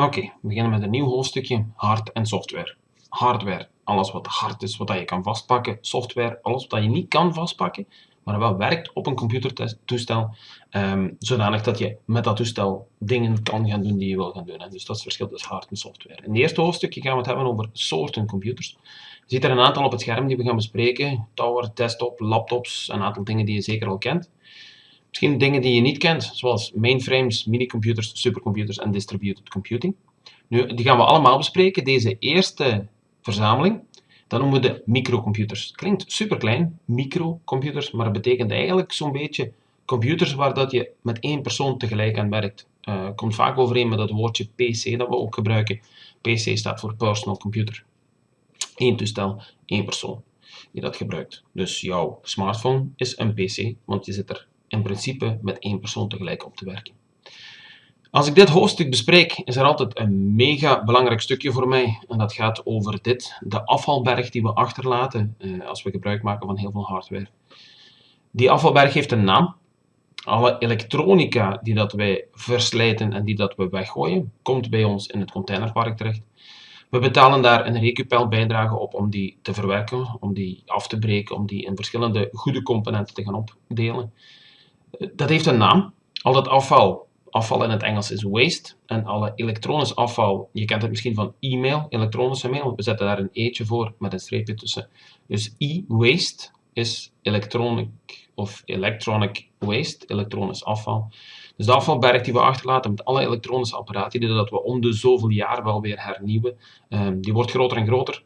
Oké, we beginnen met een nieuw hoofdstukje, hard en software. Hardware, alles wat hard is, wat je kan vastpakken. Software, alles wat je niet kan vastpakken, maar wel werkt op een computertoestel, um, zodanig dat je met dat toestel dingen kan gaan doen die je wil gaan doen. Dus dat is het verschil tussen hard en software. In het eerste hoofdstukje gaan we het hebben over soorten computers. Je ziet er een aantal op het scherm die we gaan bespreken. Tower, desktop, laptops, een aantal dingen die je zeker al kent. Misschien dingen die je niet kent, zoals mainframes, minicomputers, supercomputers en distributed computing. Nu, die gaan we allemaal bespreken. Deze eerste verzameling, dat noemen we de microcomputers. Klinkt super klein, microcomputers, maar het betekent eigenlijk zo'n beetje computers waar dat je met één persoon tegelijk aan werkt. Uh, komt vaak overeen met dat woordje PC dat we ook gebruiken. PC staat voor personal computer. Eén toestel, één persoon die dat gebruikt. Dus jouw smartphone is een PC, want je zit er in principe met één persoon tegelijk op te werken. Als ik dit hoofdstuk bespreek, is er altijd een mega belangrijk stukje voor mij. En dat gaat over dit, de afvalberg die we achterlaten eh, als we gebruik maken van heel veel hardware. Die afvalberg heeft een naam. Alle elektronica die dat wij verslijten en die dat we weggooien, komt bij ons in het containerpark terecht. We betalen daar een recupel bijdrage op om die te verwerken, om die af te breken, om die in verschillende goede componenten te gaan opdelen. Dat heeft een naam. Al dat afval, afval in het Engels is waste, en alle elektronisch afval, je kent het misschien van e-mail, elektronische mail, we zetten daar een eetje voor met een streepje tussen. Dus e-waste is electronic of electronic waste, elektronisch afval. Dus de afvalberg die we achterlaten met alle elektronische apparaten, die dat we om de zoveel jaar wel weer hernieuwen, ehm, die wordt groter en groter.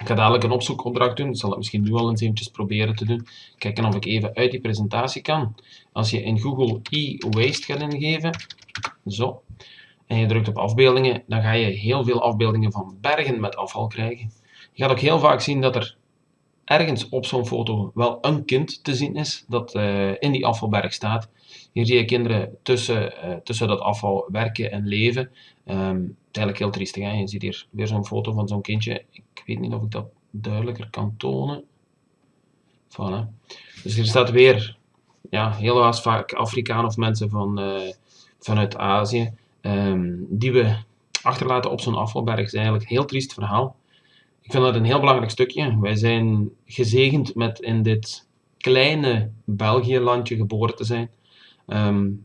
Ik ga dadelijk een opzoekopdracht doen. Ik zal het misschien nu al eens eventjes proberen te doen. Kijken of ik even uit die presentatie kan. Als je in Google e-waste gaat ingeven, zo, en je drukt op afbeeldingen, dan ga je heel veel afbeeldingen van bergen met afval krijgen. Je gaat ook heel vaak zien dat er ergens op zo'n foto wel een kind te zien is dat uh, in die afvalberg staat. Hier zie je kinderen tussen, uh, tussen dat afval werken en leven. Um, het is eigenlijk heel triestig. Hè? Je ziet hier weer zo'n foto van zo'n kindje. Ik weet niet of ik dat duidelijker kan tonen. Voilà. Dus hier staat weer ja, heel vaak Afrikaan of mensen van, uh, vanuit Azië. Um, die we achterlaten op zo'n afvalberg. Het is eigenlijk een heel triest verhaal. Ik vind dat een heel belangrijk stukje. Wij zijn gezegend met in dit kleine België-landje geboren te zijn. Um,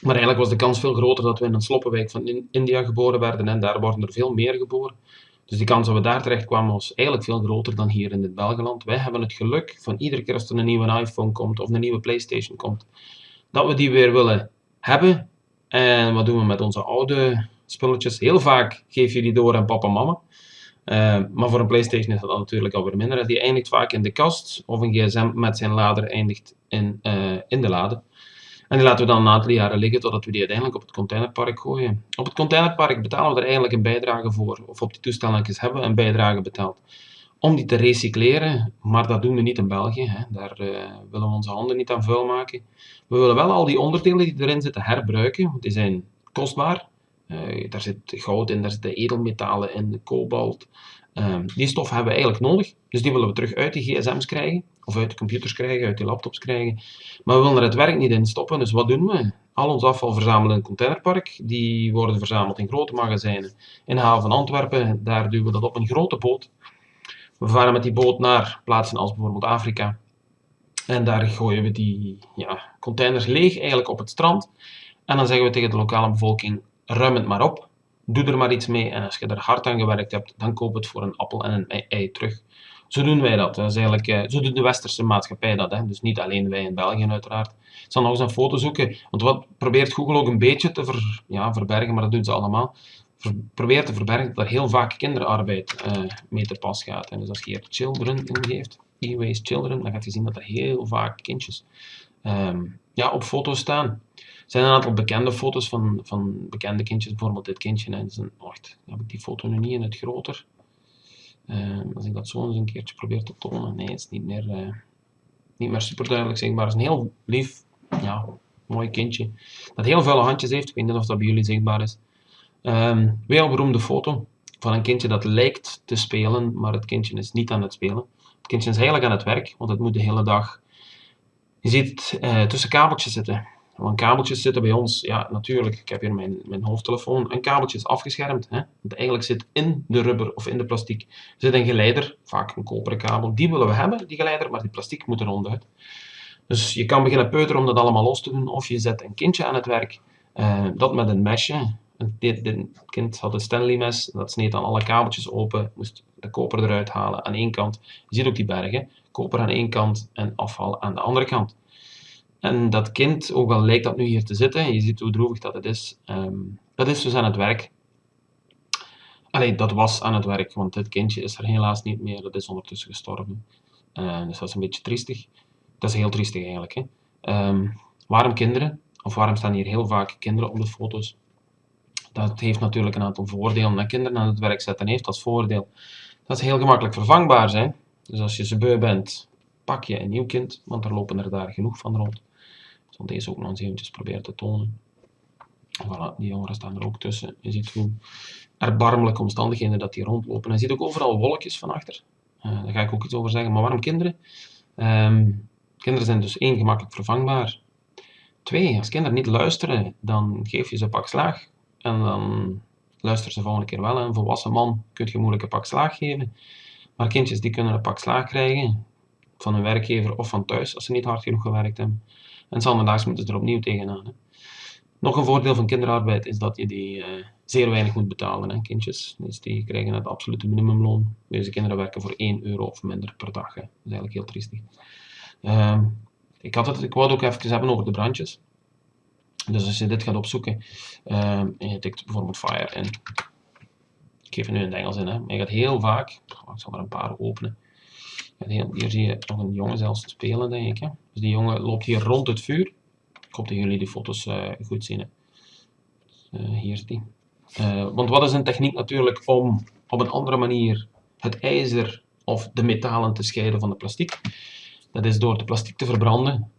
maar eigenlijk was de kans veel groter dat we in een sloppenwijk van India geboren werden en daar worden er veel meer geboren. Dus die kans dat we daar terecht kwamen was eigenlijk veel groter dan hier in dit Belgeland. Wij hebben het geluk van iedere keer als er een nieuwe iPhone komt of een nieuwe Playstation komt, dat we die weer willen hebben. En wat doen we met onze oude spulletjes? Heel vaak geef je die door aan papa en mama. Uh, maar voor een PlayStation is dat natuurlijk alweer minder. Die eindigt vaak in de kast of een gsm met zijn lader eindigt in, uh, in de lade. En die laten we dan een aantal jaren liggen totdat we die uiteindelijk op het containerpark gooien. Op het containerpark betalen we er eigenlijk een bijdrage voor, of op die toestellen hebben we een bijdrage betaald om die te recycleren, maar dat doen we niet in België. Hè. Daar uh, willen we onze handen niet aan vuil maken. We willen wel al die onderdelen die erin zitten herbruiken, want die zijn kostbaar. Uh, daar zit goud in, daar zitten edelmetalen in, kobalt. Uh, die stof hebben we eigenlijk nodig, dus die willen we terug uit de gsm's krijgen, of uit de computers krijgen, uit de laptops krijgen. Maar we willen er het werk niet in stoppen, dus wat doen we? Al ons afval verzamelen in containerpark, die worden verzameld in grote magazijnen. In de haven van Antwerpen, daar duwen we dat op een grote boot. We varen met die boot naar plaatsen als bijvoorbeeld Afrika. En daar gooien we die ja, containers leeg eigenlijk op het strand. En dan zeggen we tegen de lokale bevolking, ruim het maar op, doe er maar iets mee en als je er hard aan gewerkt hebt, dan koop het voor een appel en een ei terug. Zo doen wij dat. dat eigenlijk, eh, zo doet de westerse maatschappij dat. Hè. Dus niet alleen wij in België uiteraard. Ik zal nog eens een foto zoeken, want wat probeert Google ook een beetje te ver, ja, verbergen, maar dat doen ze allemaal. Ver, probeert te verbergen dat er heel vaak kinderarbeid uh, mee te pas gaat. En dus als je hier children ingeeft, e-waste children, dan gaat je zien dat er heel vaak kindjes um, ja, op foto's staan zijn een aantal bekende foto's van, van bekende kindjes. Bijvoorbeeld dit kindje. Hè. een, wacht, heb ik die foto nu niet in het groter? Uh, als ik dat zo eens een keertje probeer te tonen. Nee, het is niet meer, uh, niet meer super duidelijk zichtbaar. Het is een heel lief, ja, mooi kindje. Dat heel vuile handjes heeft. Ik weet niet of dat bij jullie zichtbaar is. Um, een beroemde foto van een kindje dat lijkt te spelen, maar het kindje is niet aan het spelen. Het kindje is eigenlijk aan het werk, want het moet de hele dag... Je ziet het uh, tussen kabeltjes zitten Want kabeltjes zitten bij ons, ja natuurlijk, ik heb hier mijn, mijn hoofdtelefoon, een kabeltje is afgeschermd. Hè? Want eigenlijk zit in de rubber of in de plastic zit een geleider, vaak een koperen kabel. Die willen we hebben, die geleider, maar die plastic moet er ronduit. Dus je kan beginnen peuteren om dat allemaal los te doen, of je zet een kindje aan het werk, uh, dat met een mesje. Dit, kind had een Stanley mes, dat sneed dan alle kabeltjes open, moest de koper eruit halen aan één kant. Je ziet ook die bergen, koper aan één kant en afval aan de andere kant. En dat kind, ook al lijkt dat nu hier te zitten, je ziet hoe droevig dat het is, um, dat is dus aan het werk. Allee, dat was aan het werk, want dit kindje is er helaas niet meer, dat is ondertussen gestorven. Uh, dus dat is een beetje triestig. Dat is heel triestig eigenlijk. Hè? Um, waarom kinderen? Of waarom staan hier heel vaak kinderen op de foto's? Dat heeft natuurlijk een aantal voordelen. Dat kinderen aan het werk zetten heeft als voordeel dat ze heel gemakkelijk vervangbaar zijn. Dus als je ze beu bent, pak je een nieuw kind, want er lopen er daar genoeg van rond. Ik zal deze ook nog eens eventjes proberen te tonen. Voilà, die jongeren staan er ook tussen. Je ziet hoe erbarmelijke omstandigheden dat die rondlopen. En je ziet ook overal wolkjes van achter. Uh, daar ga ik ook iets over zeggen. Maar waarom kinderen? Um, kinderen zijn dus één, gemakkelijk vervangbaar. Twee, als kinderen niet luisteren, dan geef je ze een pak slaag. En dan luisteren ze volgende keer wel. Een volwassen man kun je moeilijk een pak slaag geven. Maar kindjes die kunnen een pak slaag krijgen van hun werkgever of van thuis als ze niet hard genoeg gewerkt hebben. En zanderdaags moeten ze er opnieuw tegenaan. Hè. Nog een voordeel van kinderarbeid is dat je die uh, zeer weinig moet betalen, hè, kindjes. Dus die krijgen het absolute minimumloon. Deze kinderen werken voor 1 euro of minder per dag. Hè. Dat is eigenlijk heel triestig. Uh, ik, had het, ik wou het ook even hebben over de brandjes. Dus als je dit gaat opzoeken, uh, en je tikt bijvoorbeeld fire in. Ik geef er nu in het Engels in, hè. maar je gaat heel vaak, ik zal er een paar openen. Hier zie je nog een jongen zelfs spelen, denk ik. Hè. Dus die jongen loopt hier rond het vuur. Ik hoop dat jullie die foto's uh, goed zien. Uh, hier is die. Uh, want wat is een techniek natuurlijk om op een andere manier het ijzer of de metalen te scheiden van de plastic? Dat is door de plastic te verbranden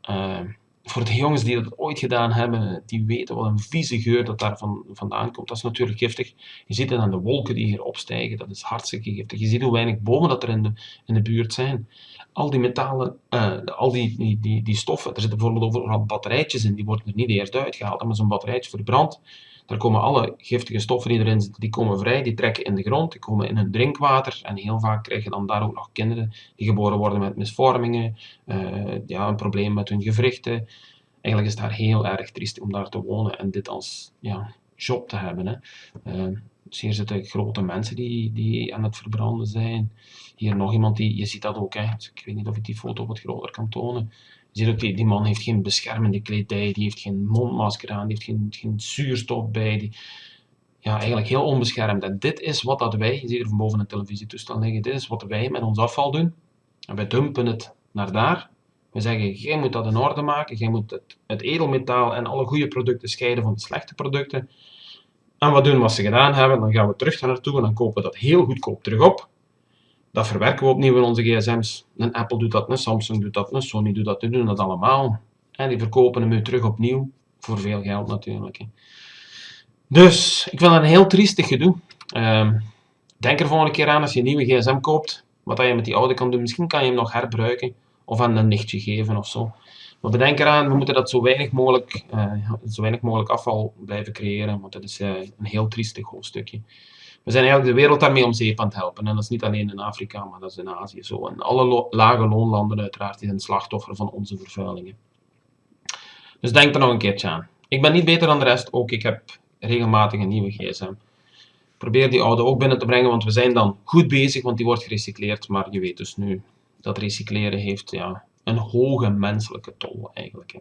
voor de jongens die dat ooit gedaan hebben, die weten wat een vieze geur dat daar van, vandaan komt. Dat is natuurlijk giftig. Je ziet het aan de wolken die hier opstijgen, dat is hartstikke giftig. Je ziet hoe weinig bomen dat er in de, in de buurt zijn. Al die metalen, uh, al die, die, die, die stoffen, er zitten bijvoorbeeld overal batterijtjes in, die worden er niet eerst uitgehaald. Maar zo'n batterijtje verbrandt, daar komen alle giftige stoffen die erin zitten, die komen vrij, die trekken in de grond, die komen in hun drinkwater. En heel vaak krijg je dan daar ook nog kinderen die geboren worden met misvormingen, uh, ja, een probleem met hun gewrichten. Eigenlijk is het daar heel erg triest om daar te wonen en dit als ja, job te hebben. Hè. Dus hier zitten grote mensen die, die aan het verbranden zijn. Hier nog iemand die, je ziet dat ook, hè. Dus ik weet niet of ik die foto wat groter kan tonen. Je ziet ook, die, die man heeft geen beschermende kledij, die heeft geen mondmasker aan, die heeft geen, geen zuurstof bij. Die, ja, eigenlijk heel onbeschermd. En dit is wat dat wij, je ziet er van boven een televisietoestel liggen, dit is wat wij met ons afval doen. En wij dumpen het naar daar. We zeggen, jij moet dat in orde maken, jij moet het, het edelmetaal en alle goede producten scheiden van de slechte producten. En wat doen als ze gedaan hebben? Dan gaan we terug naar naartoe en dan kopen we dat heel goedkoop terug op. Dat verwerken we opnieuw in onze gsm's. Een Apple doet dat, een Samsung doet dat, een Sony doet dat, die doen dat allemaal. En die verkopen hem nu terug opnieuw, voor veel geld natuurlijk. Dus, ik vind dat een heel triestig gedoe. Um, denk er volgende keer aan als je een nieuwe gsm koopt, wat je met die oude kan doen. Misschien kan je hem nog herbruiken, of aan een nichtje geven of zo. Maar bedenk eraan, we moeten dat zo weinig mogelijk, uh, zo weinig mogelijk afval blijven creëren, want dat is uh, een heel triestig hoofdstukje. We zijn eigenlijk de wereld daarmee om zeep aan het helpen. En dat is niet alleen in Afrika, maar dat is in Azië zo. En alle lage loonlanden uiteraard zijn slachtoffer van onze vervuilingen. Dus denk er nog een keertje aan. Ik ben niet beter dan de rest, ook ik heb regelmatig een nieuwe gsm. Probeer die oude ook binnen te brengen, want we zijn dan goed bezig, want die wordt gerecycleerd. Maar je weet dus nu, dat recycleren heeft ja, een hoge menselijke tol eigenlijk.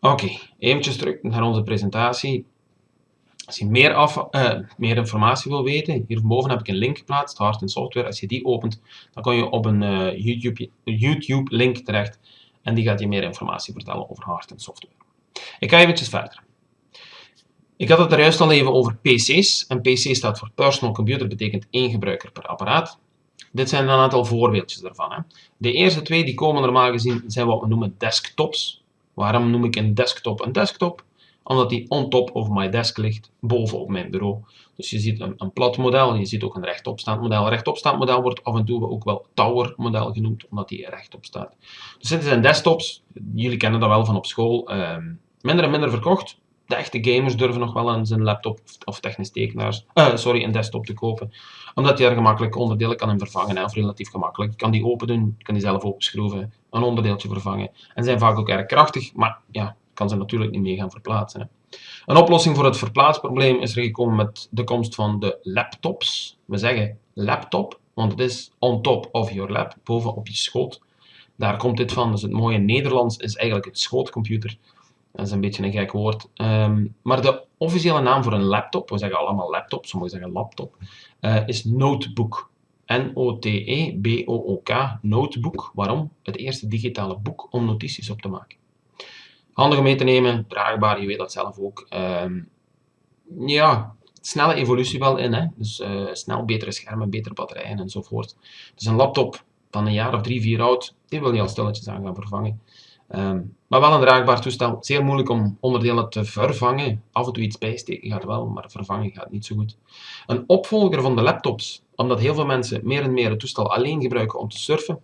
Oké, okay, eventjes terug naar onze presentatie. Als je meer, uh, meer informatie wil weten, hierboven heb ik een link geplaatst, Hard in Software. Als je die opent, dan kom je op een uh, YouTube, YouTube link terecht en die gaat je meer informatie vertellen over hard en software. Ik ga eventjes verder. Ik had het er juist al even over PC's. En PC staat voor Personal Computer, betekent één gebruiker per apparaat. Dit zijn een aantal voorbeeldjes daarvan. Hè. De eerste twee die komen normaal gezien zijn wat we noemen desktops. Waarom noem ik een desktop een desktop? omdat die on top of my desk ligt, boven op mijn bureau. Dus je ziet een, een plat model, je ziet ook een rechtopstaand model. Rechtopstaand model wordt af en toe ook wel tower model genoemd, omdat die rechtop staat. Dus dit zijn desktops, jullie kennen dat wel van op school, uh, minder en minder verkocht. De echte gamers durven nog wel eens een laptop of technisch tekenaars, uh, sorry, een desktop te kopen. Omdat je er gemakkelijk onderdelen kan vervangen, of relatief gemakkelijk. Je kan die open doen, je kan die zelf openschroeven, een onderdeeltje vervangen. En zijn vaak ook erg krachtig, maar ja, kan ze natuurlijk niet mee gaan verplaatsen. Hè. Een oplossing voor het verplaatsprobleem is er gekomen met de komst van de laptops. We zeggen laptop, want het is on top of your lap, boven op je schoot. Daar komt dit van, dus het mooie Nederlands is eigenlijk het schootcomputer. Dat is een beetje een gek woord. Um, maar de officiële naam voor een laptop, we zeggen allemaal laptop, sommigen zeggen laptop, uh, is notebook. N-O-T-E-B-O-O-K, notebook. Waarom? Het eerste digitale boek om notities op te maken. Handig om mee te nemen, draagbaar, je weet dat zelf ook. Um, ja, snelle evolutie wel in, hè? dus uh, snel betere schermen, betere batterijen enzovoort. Dus een laptop van een jaar of drie, vier oud, die wil je al stilletjes aan gaan vervangen. Um, maar wel een draagbaar toestel. Zeer moeilijk om onderdelen te vervangen. Af en toe iets bijsteken gaat wel, maar vervangen gaat niet zo goed. Een opvolger van de laptops, omdat heel veel mensen meer en meer het toestel alleen gebruiken om te surfen,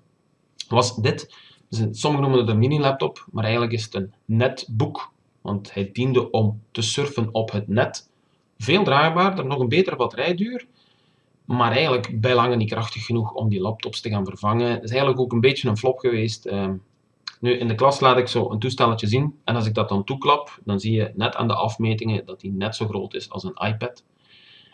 was dit. Dus sommigen noemen het een mini-laptop, maar eigenlijk is het een netbook. Want hij diende om te surfen op het net. Veel draagbaarder, nog een betere batterijduur. Maar eigenlijk bij lange niet krachtig genoeg om die laptops te gaan vervangen. Het is eigenlijk ook een beetje een flop geweest. Nu, in de klas laat ik zo een toestelletje zien. En als ik dat dan toeklap, dan zie je net aan de afmetingen dat die net zo groot is als een iPad.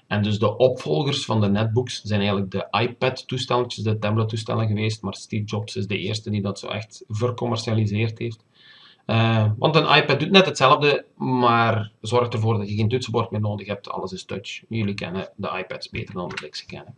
En dus de opvolgers van de netbooks zijn eigenlijk de iPad-toestelletjes, de tablet-toestellen geweest. Maar Steve Jobs is de eerste die dat zo echt vercommercialiseerd heeft. Uh, want een iPad doet net hetzelfde, maar zorgt ervoor dat je geen toetsenbord meer nodig hebt. Alles is touch. Jullie kennen de iPads beter dan dat ik kennen.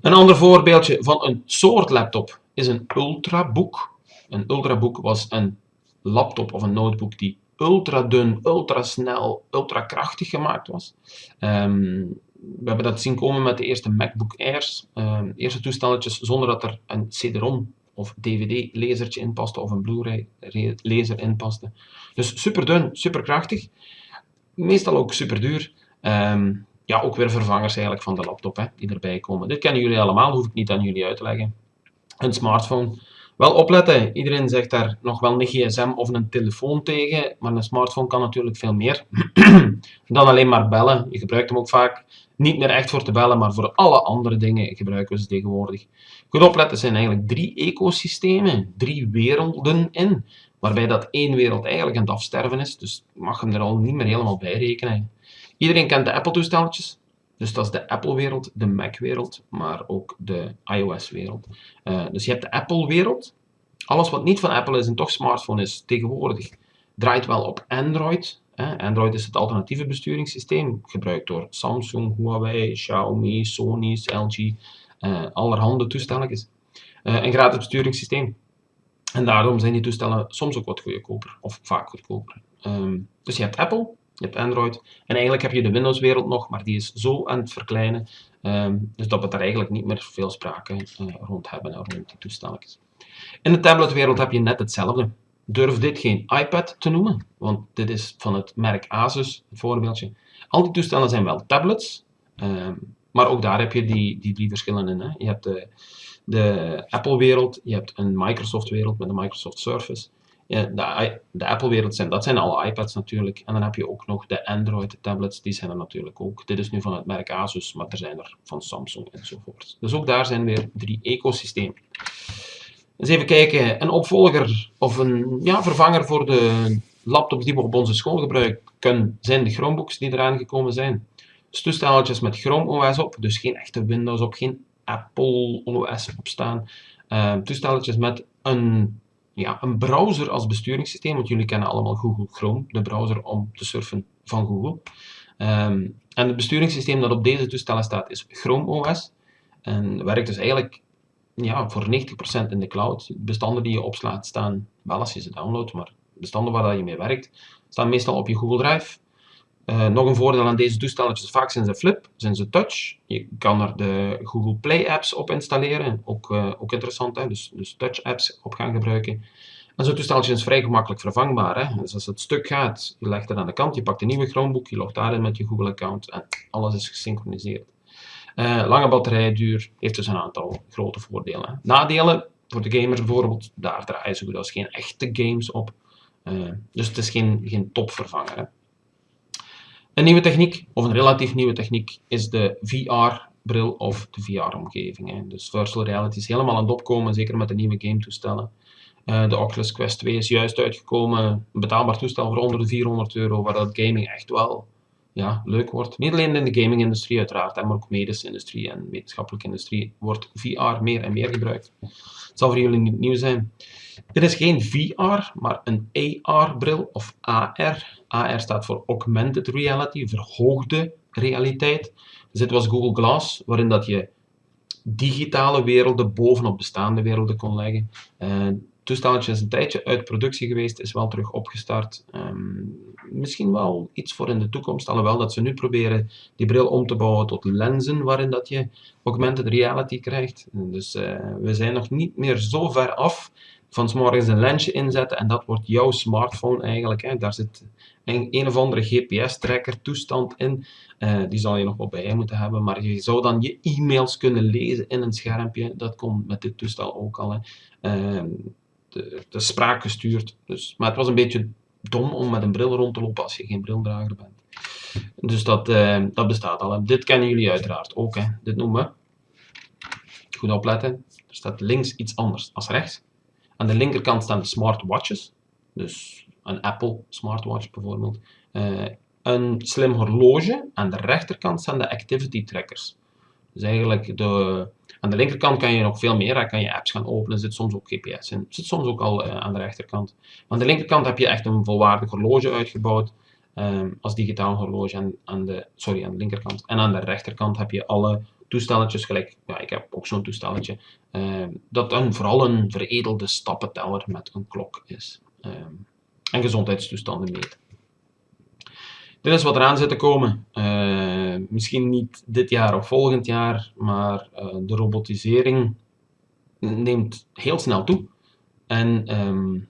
Een ander voorbeeldje van een soort laptop is een Ultrabook. Een Ultrabook was een laptop of een notebook die ultra dun, ultra snel, ultra krachtig gemaakt was. Um, we hebben dat zien komen met de eerste MacBook Airs. Um, eerste toestelletjes zonder dat er een CD-ROM of DVD-lezertje in paste of een Blu-ray-lezer in paste. Dus super dun, super krachtig. Meestal ook super duur. Um, ja, ook weer vervangers eigenlijk van de laptop hè, die erbij komen. Dit kennen jullie allemaal, hoef ik niet aan jullie uit te leggen. Een smartphone wel opletten, iedereen zegt daar nog wel een gsm of een telefoon tegen, maar een smartphone kan natuurlijk veel meer dan alleen maar bellen. Je gebruikt hem ook vaak niet meer echt voor te bellen, maar voor alle andere dingen gebruiken we ze tegenwoordig. Goed opletten zijn eigenlijk drie ecosystemen, drie werelden in, waarbij dat één wereld eigenlijk aan het afsterven is, dus mag hem er al niet meer helemaal bij rekenen. Iedereen kent de Apple-toestelletjes, dus dat is de Apple-wereld, de Mac-wereld, maar ook de iOS-wereld. Uh, dus je hebt de Apple-wereld. Alles wat niet van Apple is en toch smartphone is tegenwoordig, draait wel op Android. Android is het alternatieve besturingssysteem, gebruikt door Samsung, Huawei, Xiaomi, Sony, LG, uh, allerhande toestelletjes. Uh, een gratis besturingssysteem. En daarom zijn die toestellen soms ook wat goedkoper, of vaak goedkoper. Um, dus je hebt Apple, je hebt Android. En eigenlijk heb je de Windows-wereld nog, maar die is zo aan het verkleinen. Um, dus dat we daar eigenlijk niet meer veel sprake uh, rond hebben, rond die toestelletjes. In de tabletwereld heb je net hetzelfde. Durf dit geen iPad te noemen, want dit is van het merk Asus, het voorbeeldje. Al die toestellen zijn wel tablets, um, maar ook daar heb je die, die drie verschillen in. Hè. Je hebt de, de Apple-wereld, je hebt een Microsoft-wereld met de Microsoft Surface ja, de, Apple-wereld zijn, dat zijn alle iPads natuurlijk. En dan heb je ook nog de Android-tablets, die zijn er natuurlijk ook. Dit is nu van het merk Asus, maar er zijn er van Samsung enzovoort. Dus ook daar zijn weer drie ecosystemen. Eens even kijken, een opvolger of een ja, vervanger voor de laptops die we op onze school gebruiken, zijn de Chromebooks die eraan gekomen zijn. Dus toestelletjes met Chrome OS op, dus geen echte Windows op, geen Apple OS op staan. Uh, toestelletjes met een ja, een browser als besturingssysteem, want jullie kennen allemaal Google Chrome, de browser om te surfen van Google. Um, en het besturingssysteem dat op deze toestellen staat is Chrome OS. En werkt dus eigenlijk ja, voor 90% in de cloud. Bestanden die je opslaat staan, wel als je ze downloadt, maar bestanden waar je mee werkt, staan meestal op je Google Drive. Uh, nog een voordeel aan deze toestelletjes, vaak zijn ze flip, zijn ze touch. Je kan er de Google Play apps op installeren, ook, uh, ook interessant, hè? Dus, dus touch apps op gaan gebruiken. En zo'n toesteltje is vrij gemakkelijk vervangbaar. Hè? Dus als het stuk gaat, je legt het aan de kant, je pakt een nieuwe Chromebook, je logt daarin met je Google-account en alles is gesynchroniseerd. Uh, lange batterijduur heeft dus een aantal grote voordelen. Nadelen, voor de gamers bijvoorbeeld, daar draaien ze goed als geen echte games op. Dus het is geen, geen topvervanger. Hè? Een nieuwe techniek, of een relatief nieuwe techniek, is de VR-bril of de VR-omgeving. Dus virtual reality is helemaal aan het opkomen, zeker met de nieuwe game-toestellen. Uh, de Oculus Quest 2 is juist uitgekomen, een betaalbaar toestel voor onder de 400 euro, waar dat gaming echt wel ja, leuk wordt. Niet alleen in de gaming-industrie uiteraard, maar ook medische industrie en wetenschappelijke industrie wordt VR meer en meer gebruikt. Het zal voor jullie niet nieuw zijn. Dit is geen VR, maar een AR-bril of AR. AR staat voor Augmented Reality, verhoogde realiteit. Dus dit was Google Glass, waarin dat je digitale werelden bovenop bestaande werelden kon leggen. Uh, toestelletje is een tijdje uit productie geweest, is wel terug opgestart. Um, misschien wel iets voor in de toekomst, alhoewel dat ze nu proberen die bril om te bouwen tot lenzen waarin dat je augmented reality krijgt. Dus uh, we zijn nog niet meer zo ver af van s'morgens een lensje inzetten en dat wordt jouw smartphone eigenlijk. Hè. Daar zit een, een of andere GPS-tracker toestand in. Uh, die zal je nog wel bij moeten hebben, maar je zou dan je e-mails kunnen lezen in een schermpje. Dat komt met dit toestel ook al. Hè. Uh, de, de spraak gestuurd. Dus, maar het was een beetje dom om met een bril rond te lopen als je geen brildrager bent. Dus dat, uh, dat bestaat al. dit kennen jullie uiteraard ook. Hè. Dit noemen we. Goed opletten. Er staat links iets anders als rechts. Aan de linkerkant staan de smartwatches. Dus een Apple smartwatch bijvoorbeeld. Uh, een slim horloge. Aan de rechterkant staan de activity trackers. Dus eigenlijk de, aan de linkerkant kan je nog veel meer. Daar kan je apps gaan openen. Er zit soms ook GPS in. zit soms ook al uh, aan de rechterkant. Aan de linkerkant heb je echt een volwaardig horloge uitgebouwd. Um, als digitaal horloge aan, aan, de, sorry, aan de linkerkant. En aan de rechterkant heb je alle toestelletjes, gelijk, ja, ik heb ook zo'n toestelletje, uh, dat een, vooral een veredelde stappenteller met een klok is. Um, en gezondheidstoestanden meet. Dit is wat eraan zit te komen. Uh, misschien niet dit jaar of volgend jaar, maar uh, de robotisering neemt heel snel toe. En um,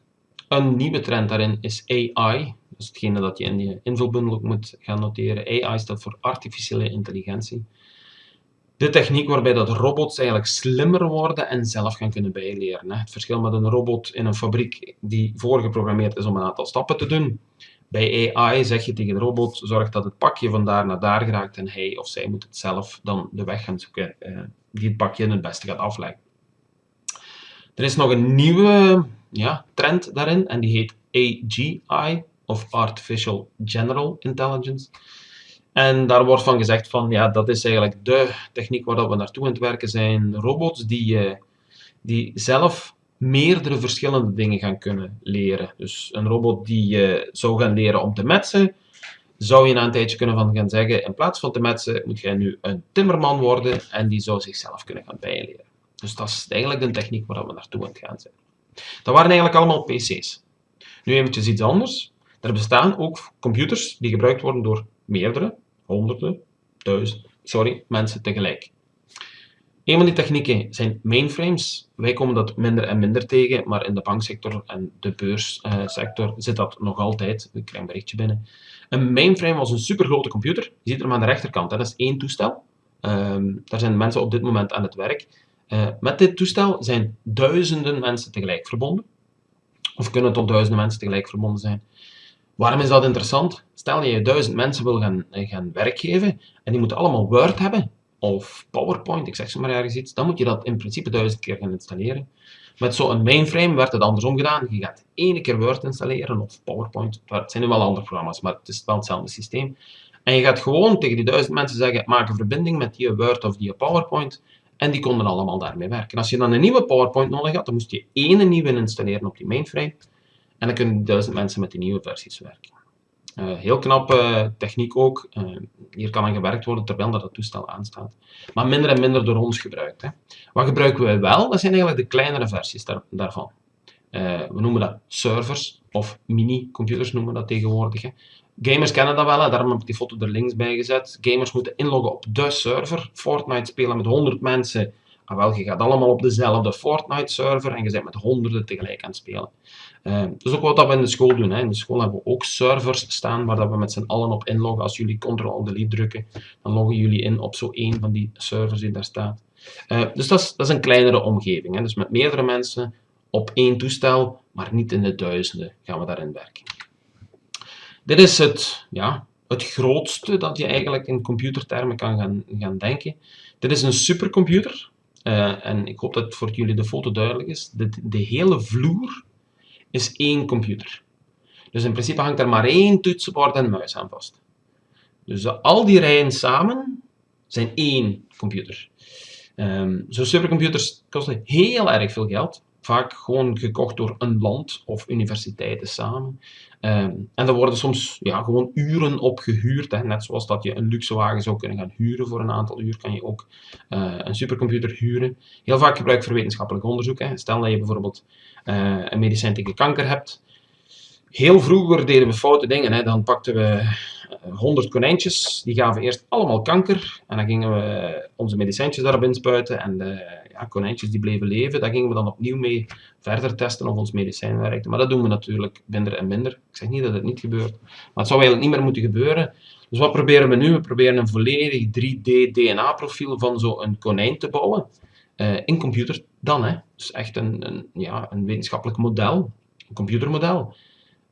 een nieuwe trend daarin is AI. Dat is hetgene dat je in je invulbundel moet gaan noteren. AI staat voor artificiële intelligentie. De techniek waarbij dat robots eigenlijk slimmer worden en zelf gaan kunnen bijleren. Het verschil met een robot in een fabriek die voorgeprogrammeerd is om een aantal stappen te doen. Bij AI zeg je tegen de robot, zorg dat het pakje van daar naar daar geraakt en hij of zij moet het zelf dan de weg gaan zoeken eh, die het pakje het beste gaat afleggen. Er is nog een nieuwe ja, trend daarin en die heet AGI, of Artificial General Intelligence. En daar wordt van gezegd van, ja, dat is eigenlijk de techniek waar we naartoe aan het werken zijn. Robots die, uh, die zelf meerdere verschillende dingen gaan kunnen leren. Dus een robot die uh, zou gaan leren om te metsen, zou je na een tijdje kunnen van gaan zeggen, in plaats van te metsen, moet jij nu een timmerman worden en die zou zichzelf kunnen gaan bijleren. Dus dat is eigenlijk de techniek waar we naartoe aan het gaan zijn. Dat waren eigenlijk allemaal PC's. Nu eventjes iets anders. Er bestaan ook computers die gebruikt worden door meerdere, honderden, duizenden, sorry, mensen tegelijk. Een van die technieken zijn mainframes. Wij komen dat minder en minder tegen, maar in de banksector en de beurssector zit dat nog altijd. Ik krijg een berichtje binnen. Een mainframe was een supergrote computer. Je ziet hem aan de rechterkant. Dat is één toestel. Um, daar zijn mensen op dit moment aan het werk. Uh, met dit toestel zijn duizenden mensen tegelijk verbonden. Of kunnen tot duizenden mensen tegelijk verbonden zijn. Waarom is dat interessant? Stel je duizend mensen wil gaan, gaan werk geven en die moeten allemaal Word hebben of PowerPoint, ik zeg zo maar ergens iets, dan moet je dat in principe duizend keer gaan installeren. Met zo'n mainframe werd het andersom gedaan. Je gaat één keer Word installeren of PowerPoint. Het zijn nu wel andere programma's, maar het is wel hetzelfde systeem. En je gaat gewoon tegen die duizend mensen zeggen, maak een verbinding met die Word of die PowerPoint. En die konden allemaal daarmee werken. Als je dan een nieuwe PowerPoint nodig had, dan moest je één nieuwe installeren op die mainframe. En dan kunnen duizend mensen met die nieuwe versies werken. Uh, heel knappe techniek ook. Uh, hier kan aan gewerkt worden terwijl dat het toestel aanstaat. Maar minder en minder door ons gebruikt. Hè. Wat gebruiken wij wel? Dat zijn eigenlijk de kleinere versies daar, daarvan. Uh, we noemen dat servers of mini-computers noemen we dat tegenwoordig. Hè. Gamers kennen dat wel, hè. daarom heb ik die foto er links bij gezet. Gamers moeten inloggen op de server. Fortnite spelen met 100 mensen Ah, je gaat allemaal op dezelfde Fortnite-server en je bent met honderden tegelijk aan het spelen. Uh, dat is ook wat we in de school doen. Hè. In de school hebben we ook servers staan waar dat we met z'n allen op inloggen. Als jullie Ctrl-Delete drukken, dan loggen jullie in op zo één van die servers die daar staat. Uh, dus dat is, dat is een kleinere omgeving. Hè. Dus met meerdere mensen op één toestel, maar niet in de duizenden gaan we daarin werken. Dit is het, ja, het grootste dat je eigenlijk in computertermen kan gaan, gaan denken. Dit is een supercomputer. Uh, en ik hoop dat voor jullie de foto duidelijk is. De, de hele vloer is één computer. Dus in principe hangt er maar één toetsenbord en muis aan vast. Dus al die rijen samen zijn één computer. Um, Zo'n supercomputers kosten heel erg veel geld vaak gewoon gekocht door een land of universiteiten samen. Um, en er worden soms ja, gewoon uren op gehuurd. Hè. Net zoals dat je een luxe wagen zou kunnen gaan huren voor een aantal uur, kan je ook uh, een supercomputer huren. Heel vaak gebruikt voor wetenschappelijk onderzoek. Hè. Stel dat je bijvoorbeeld uh, een medicijn tegen kanker hebt. Heel vroeger deden we foute dingen. Hè. Dan pakten we 100 konijntjes, die gaven eerst allemaal kanker. En dan gingen we onze medicijntjes daarop inspuiten. En de konijntjes die bleven leven, daar gingen we dan opnieuw mee verder testen of ons medicijn werkte. Maar dat doen we natuurlijk minder en minder. Ik zeg niet dat het niet gebeurt, maar het zou eigenlijk niet meer moeten gebeuren. Dus wat proberen we nu? We proberen een volledig 3D-DNA-profiel van zo'n konijn te bouwen. Uh, in computer dan, hè. Dus echt een, een, ja, een wetenschappelijk model, een computermodel.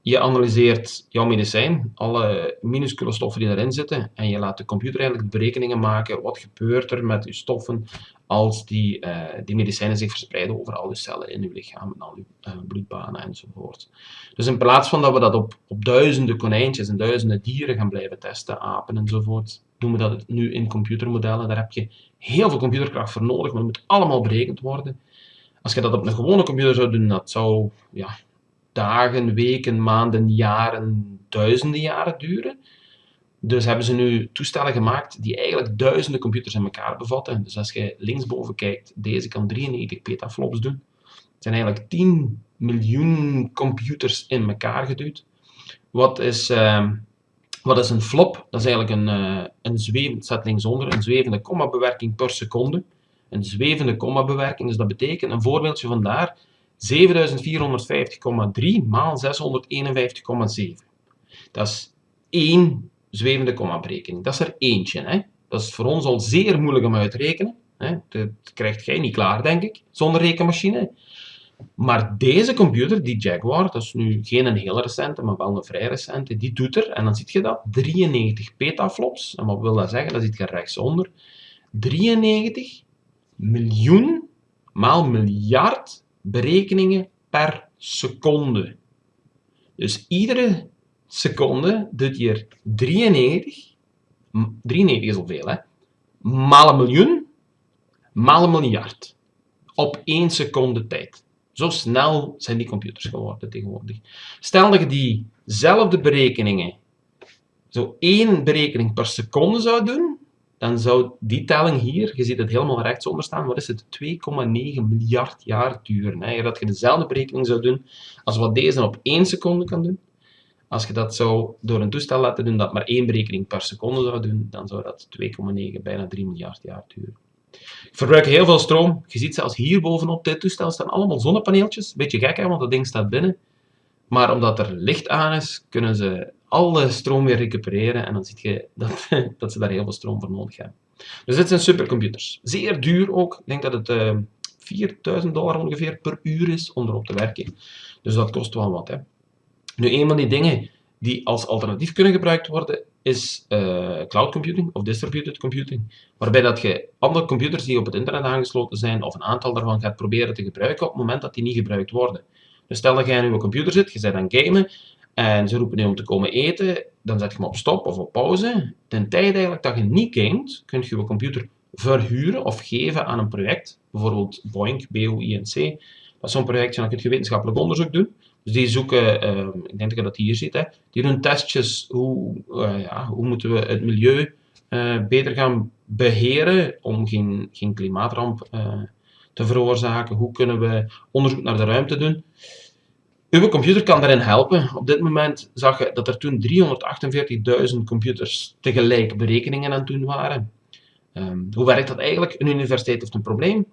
Je analyseert jouw medicijn, alle minuscule stoffen die erin zitten, en je laat de computer eigenlijk berekeningen maken. Wat gebeurt er met je stoffen als die, uh, die medicijnen zich verspreiden over al je cellen in je lichaam, en al je uh, bloedbanen enzovoort. Dus in plaats van dat we dat op, op duizenden konijntjes en duizenden dieren gaan blijven testen, apen enzovoort, doen we dat nu in computermodellen. Daar heb je heel veel computerkracht voor nodig, maar het moet allemaal berekend worden. Als je dat op een gewone computer zou doen, dat zou ja, dagen, weken, maanden, jaren, duizenden jaren duren. Dus hebben ze nu toestellen gemaakt die eigenlijk duizenden computers in elkaar bevatten. Dus als je linksboven kijkt, deze kan 93 petaflops doen. Het zijn eigenlijk 10 miljoen computers in elkaar geduwd. Wat is, uh, wat is een flop? Dat is eigenlijk een, uh, een zwevend, zet linksonder, een zwevende komma-bewerking per seconde. Een zwevende komma-bewerking, dus dat betekent, een voorbeeldje vandaar, 7450,3 maal 651,7. Dat is één zwevende komma-berekening. Dat is er eentje. Hè? Dat is voor ons al zeer moeilijk om uit te rekenen. Hè? Dat krijgt jij niet klaar, denk ik, zonder rekenmachine. Maar deze computer, die Jaguar, dat is nu geen een heel recente, maar wel een vrij recente, die doet er, en dan zie je dat, 93 petaflops. En wat wil dat zeggen? Dat zit je rechtsonder. 93 miljoen maal miljard berekeningen per seconde. Dus iedere seconde doet hier 93, 93 is al veel, hè, maal een miljoen, maal een miljard. Op één seconde tijd. Zo snel zijn die computers geworden tegenwoordig. Stel dat je diezelfde berekeningen, zo één berekening per seconde zou doen, dan zou die telling hier, je ziet het helemaal rechtsonder staan, wat is het, 2,9 miljard jaar duren. Hè? Dat je dezelfde berekening zou doen als wat deze op 1 seconde kan doen. Als je dat zou door een toestel laten doen dat maar één berekening per seconde zou doen, dan zou dat 2,9, bijna 3 miljard jaar duren. Verbruiken heel veel stroom. Je ziet zelfs hier bovenop dit toestel staan allemaal zonnepaneeltjes. Beetje gek hè, want dat ding staat binnen. Maar omdat er licht aan is, kunnen ze alle stroom weer recupereren en dan zie je dat, dat ze daar heel veel stroom voor nodig hebben. Dus dit zijn supercomputers. Zeer duur ook. Ik denk dat het uh, eh, 4000 dollar ongeveer per uur is om erop te werken. Dus dat kost wel wat. Hè. Nu, een van die dingen die als alternatief kunnen gebruikt worden, is uh, cloud computing of distributed computing. Waarbij dat je andere computers die op het internet aangesloten zijn, of een aantal daarvan gaat proberen te gebruiken op het moment dat die niet gebruikt worden. Dus stel dat jij in je computer zit, je bent aan gamen, en ze roepen nu om te komen eten, dan zet je hem op stop of op pauze. Ten tijde eigenlijk dat je niet gamet, kun je je computer verhuren of geven aan een project, bijvoorbeeld BOINC, B-O-I-N-C. Dat is zo'n projectje, dan kun je wetenschappelijk onderzoek doen. Dus die zoeken, uh, ik denk dat je dat hier ziet, hè, die doen testjes, hoe, uh, ja, hoe moeten we het milieu uh, beter gaan beheren om geen, geen klimaatramp te veroorzaken, hoe kunnen we onderzoek naar de ruimte doen. Uw computer kan daarin helpen. Op dit moment zag je dat er toen 348.000 computers tegelijk berekeningen aan het doen waren. Um, hoe werkt dat eigenlijk? Een universiteit heeft een probleem.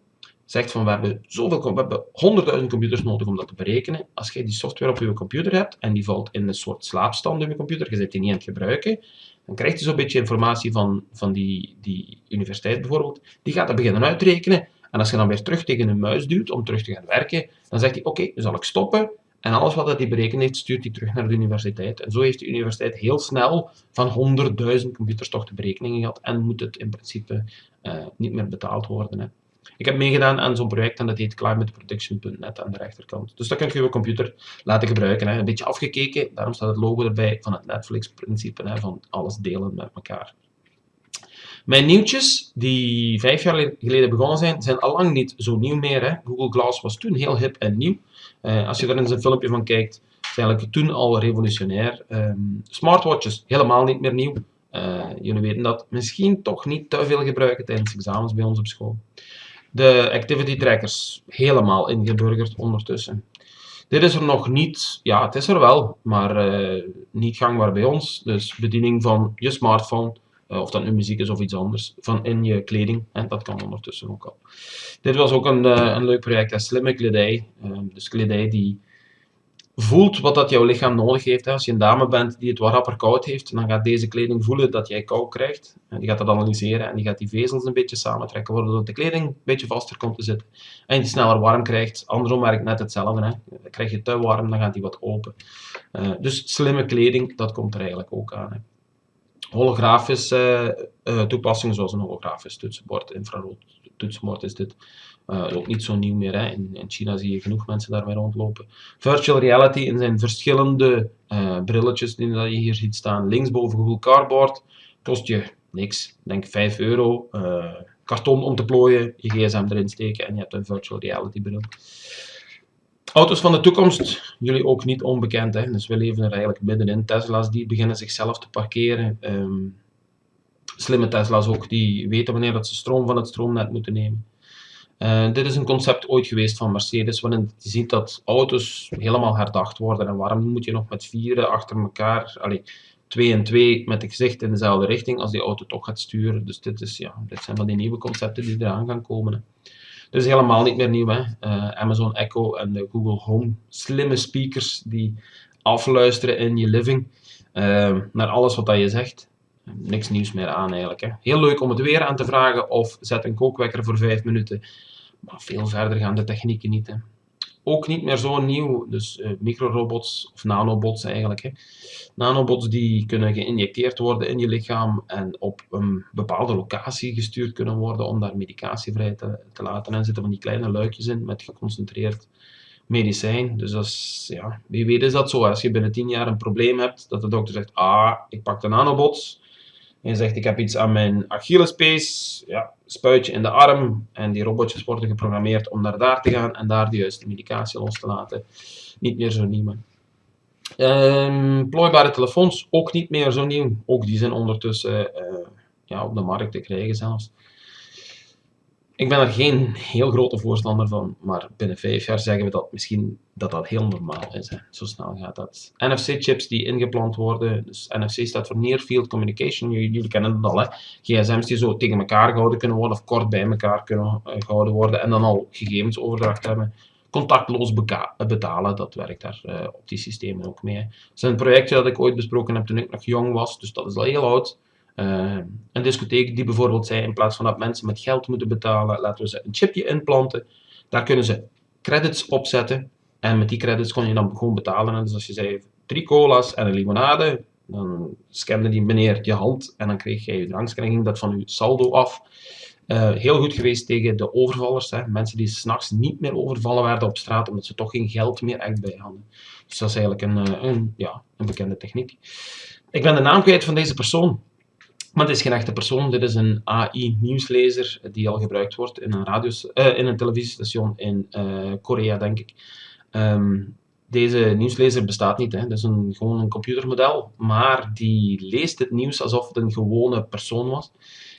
zegt van we hebben zoveel, we hebben honderdduizend computers nodig om dat te berekenen. Als je die software op je computer hebt en die valt in een soort slaapstand in je computer, je zit die niet aan het gebruiken, dan krijg je zo'n beetje informatie van, van die, die universiteit bijvoorbeeld. Die gaat dat beginnen uitrekenen. En als je dan weer terug tegen een muis duwt om terug te gaan werken, dan zegt hij, oké, okay, dan zal ik stoppen. En alles wat hij berekend heeft, stuurt hij terug naar de universiteit. En zo heeft de universiteit heel snel van 100.000 computers toch de berekeningen gehad en moet het in principe uh, niet meer betaald worden. Hè. Ik heb meegedaan aan zo'n project en dat heet climateprotection.net aan de rechterkant. Dus dat kun je je computer laten gebruiken. Hè. Een beetje afgekeken, daarom staat het logo erbij van het Netflix-principe, van alles delen met elkaar. Mijn nieuwtjes, die vijf jaar geleden begonnen zijn, zijn al lang niet zo nieuw meer. Hè. Google Glass was toen heel hip en nieuw. Uh, als je daar eens een filmpje van kijkt, is eigenlijk toen al revolutionair. Um, smartwatches, helemaal niet meer nieuw. Uh, jullie weten dat misschien toch niet te veel gebruiken tijdens examens bij ons op school. De activity trackers, helemaal ingeburgerd ondertussen. Dit is er nog niet, ja het is er wel, maar uh, niet gangbaar bij ons. Dus bediening van je smartphone, of dat nu muziek is of iets anders, van in je kleding. En dat kan ondertussen ook al. Dit was ook een, uh, een leuk project, een slimme kledij. dus kledij die voelt wat dat jouw lichaam nodig heeft. Als je een dame bent die het wat rapper koud heeft, dan gaat deze kleding voelen dat jij kou krijgt. En die gaat dat analyseren en die gaat die vezels een beetje samentrekken, waardoor de kleding een beetje vaster komt te zitten. En je sneller warm krijgt. Andersom werkt net hetzelfde. Hè. Dan krijg je te warm, dan gaat die wat open. Uh, dus slimme kleding, dat komt er eigenlijk ook aan. Holografische uh, toepassingen zoals een holografisch toetsenbord, infrarood toetsenbord is dit. Uh, ook niet zo nieuw meer. Hè. In, in, China zie je genoeg mensen daarmee rondlopen. Virtual reality in zijn verschillende uh, brilletjes die je hier ziet staan. Linksboven Google Cardboard kost je niks. Denk 5 euro. Karton om te plooien, je gsm erin steken en je hebt een virtual reality bril. Auto's van de toekomst, jullie ook niet onbekend. Hè? Dus we leven er eigenlijk middenin. Tesla's die beginnen zichzelf te parkeren. Um, slimme Tesla's ook, die weten wanneer dat ze stroom van het stroomnet moeten nemen. Uh, dit is een concept ooit geweest van Mercedes, waarin je ziet dat auto's helemaal herdacht worden. En waarom moet je nog met vieren achter elkaar, allee, twee en twee met het gezicht in dezelfde richting, als die auto toch gaat sturen. Dus dit, is, ja, dit zijn van die nieuwe concepten die eraan gaan komen. Hè. Dus helemaal niet meer nieuw. Hè. Uh, Amazon Echo en de Google Home, slimme speakers die afluisteren in je living uh, naar alles wat dat je zegt niks nieuws meer aan eigenlijk. Hè. Heel leuk om het weer aan te vragen of zet een kookwekker voor 5 minuten. Maar veel verder gaan de technieken niet. Hè. Ook niet meer zo nieuw, dus uh, microrobots of nanobots eigenlijk. Hè. Nanobots die kunnen geïnjecteerd worden in je lichaam en op een bepaalde locatie gestuurd kunnen worden om daar medicatie vrij te, te laten. En zitten van die kleine luikjes in met geconcentreerd medicijn. Dus dat is, ja, wie weet is dat zo. Als je binnen 10 jaar een probleem hebt, dat de dokter zegt, ah, ik pak de nanobots, en je zegt, ik heb iets aan mijn Achillespees, ja, spuitje in de arm. En die robotjes worden geprogrammeerd om naar daar te gaan en daar de juiste medicatie los te laten. Niet meer zo nieuw. Um, plooibare telefoons, ook niet meer zo nieuw. Ook die zijn ondertussen uh, ja, op de markt te krijgen zelfs. Ik ben er geen heel grote voorstander van, maar binnen vijf jaar zeggen we dat misschien dat dat heel normaal is. Hè. Zo snel gaat dat. NFC-chips die ingeplant worden, dus NFC staat voor Near Field Communication, jullie, kennen het al, hè. gsm's die zo tegen elkaar gehouden kunnen worden of kort bij elkaar kunnen uh, gehouden worden en dan al gegevensoverdracht hebben. Contactloos betalen, dat werkt daar uh, op die systemen ook mee. Dat is een projectje dat ik ooit besproken heb toen ik nog jong was, dus dat is al heel oud. Uh, een discotheek die bijvoorbeeld zei, in plaats van dat mensen met geld moeten betalen, laten we ze een chipje inplanten. Daar kunnen ze credits opzetten. En met die credits kon je dan gewoon betalen. dus als je zei, drie cola's en een limonade, dan scande die meneer je hand en dan kreeg jij je ging dat van je saldo af. Uh, heel goed geweest tegen de overvallers. Hè. Mensen die s'nachts niet meer overvallen werden op straat, omdat ze toch geen geld meer echt bij hadden. Dus dat is eigenlijk een, eh, een, ja, een bekende techniek. Ik ben de naam kwijt van deze persoon. Maar het is geen echte persoon, dit is een AI-nieuwslezer die al gebruikt wordt in een, uh, in een televisiestation in uh, Korea, denk ik. Um, deze nieuwslezer bestaat niet, hè. dat is een, gewoon een computermodel, maar die leest het nieuws alsof het een gewone persoon was.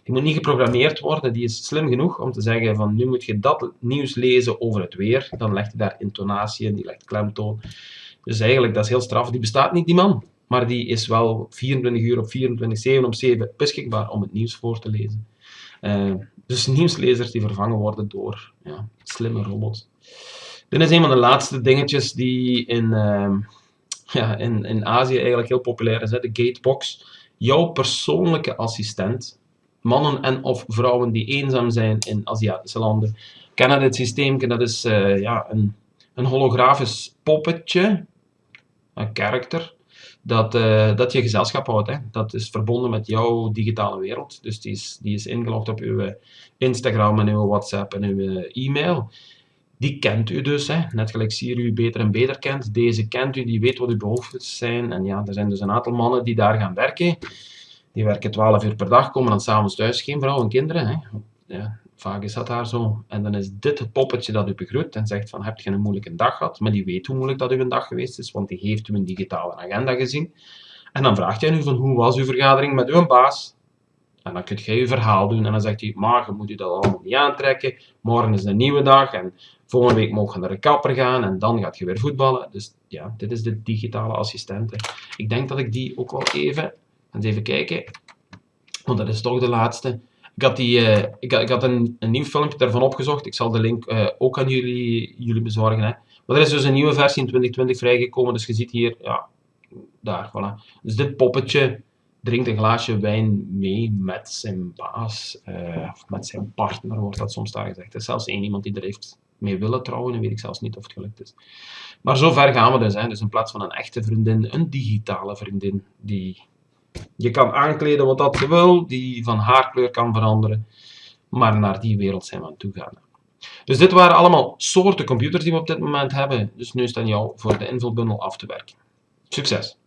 Die moet niet geprogrammeerd worden, die is slim genoeg om te zeggen van nu moet je dat nieuws lezen over het weer, dan legt hij daar intonatie in, die legt klemtoon. Dus eigenlijk, dat is heel straf, die bestaat niet, die man maar die is wel 24 uur op 24, 7 op 7 beschikbaar om het nieuws voor te lezen. Uh, dus nieuwslezers die vervangen worden door ja, slimme robots. Dit is een van de laatste dingetjes die in, uh, ja, in, in Azië eigenlijk heel populair is. Hè? De Gatebox. Jouw persoonlijke assistent. Mannen en of vrouwen die eenzaam zijn in Aziatische landen kennen dit systeem. Dat is uh, ja, een, een holografisch poppetje, een karakter, dat, uh, dat je gezelschap houdt. Hè. Dat is verbonden met jouw digitale wereld. Dus die is, die is ingelogd op uw Instagram en uw WhatsApp en uw e-mail. Die kent u dus, hè. net gelijk Siri u beter en beter kent. Deze kent u, die weet wat uw behoeftes zijn. En ja, er zijn dus een aantal mannen die daar gaan werken. Die werken 12 uur per dag, komen dan s'avonds thuis, geen vrouw en kinderen. Hè. Ja, vaak is dat daar zo. En dan is dit het poppetje dat u begroet en zegt van, heb je een moeilijke dag gehad? Maar die weet hoe moeilijk dat uw dag geweest is, want die heeft u een digitale agenda gezien. En dan vraagt hij nu van, hoe was uw vergadering met uw baas? En dan kunt jij je verhaal doen en dan zegt hij, je moet u dat allemaal niet aantrekken. Morgen is een nieuwe dag en volgende week mogen we naar de kapper gaan en dan gaat je weer voetballen. Dus ja, dit is de digitale assistente. Ik denk dat ik die ook wel even, eens even kijken, want dat is toch de laatste. Ik had, die, uh, ik, ik had een, een, nieuw filmpje daarvan opgezocht. Ik zal de link uh, ook aan jullie, jullie bezorgen. Hè. Maar er is dus een nieuwe versie in 2020 vrijgekomen. Dus je ziet hier, ja, daar, voilà. Dus dit poppetje drinkt een glaasje wijn mee met zijn baas, uh, of met zijn partner, wordt dat soms daar gezegd. Er is zelfs één iemand die er heeft mee willen trouwen, en weet ik zelfs niet of het gelukt is. Maar zo ver gaan we dus. Hè. Dus in plaats van een echte vriendin, een digitale vriendin, die je kan aankleden wat dat je wil, die van haarkleur kan veranderen, maar naar die wereld zijn we aan toe gaan. Dus dit waren allemaal soorten computers die we op dit moment hebben. Dus nu is het aan jou voor de invulbundel af te werken. Succes!